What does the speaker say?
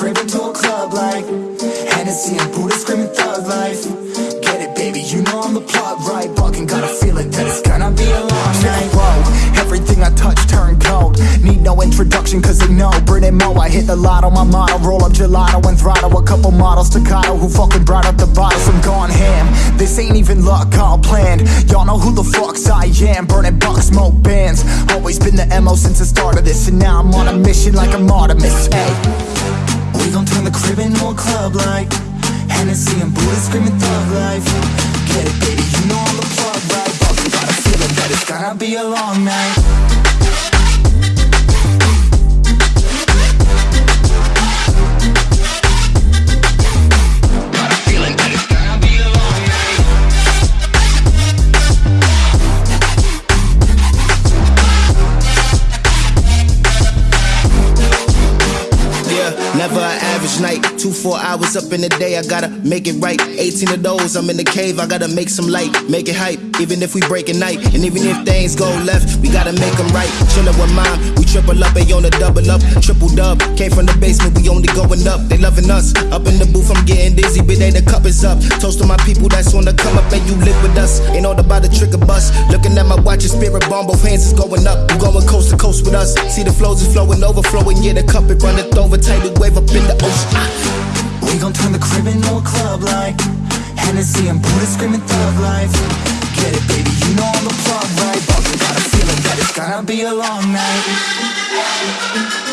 crib into a club like Hennessy and Buddha screaming thug life. Get it baby, you know I'm the plug right? Fucking got a feeling that it's gonna be a long night. Whoa, everything I touch turn cold. Need no introduction cause they know. Brit and Mo, I hit the lotto, my motto. Roll up gelato and throttle a couple models Staccato who fucking brought up the bottles I'm gone ham, this ain't even luck, all planned. Y'all know who the fucks I am. Burning bucks, smoke bands. Always been the MO since the start of this. And now I'm on a mission like I'm Artemis, hey gon' turn the crib into a club like Hennessy and Buddha screaming thug life. Get it baby, you know I'm the plug right? Fucking got a feeling that it's gonna be a long night night. Two, four hours up in the day, I gotta make it right. 18 of those, I'm in the cave, I gotta make some light, make it hype. Even if we break a night, and even if things go left, we gotta make them right. Chillin' with mom, we triple up, they on the double up, triple dub. Came from the basement, we only going up, they loving us. Up in the booth, I'm getting dizzy, but they the cup is up. Toast to my people that's on the come up, and you live us. Ain't all about the trigger bus. Looking at my watch, your spirit bomb, both hands is going up. You going coast to coast with us. See the flows is flowing, overflowing, yeah, the cup it runneth over, tidal wave up in the ocean. We gon' turn the crib into a club like Hennessy and Buddha screaming thug life Get it baby, you know I'm the plug right Fucking got a feeling that it's gonna be a long night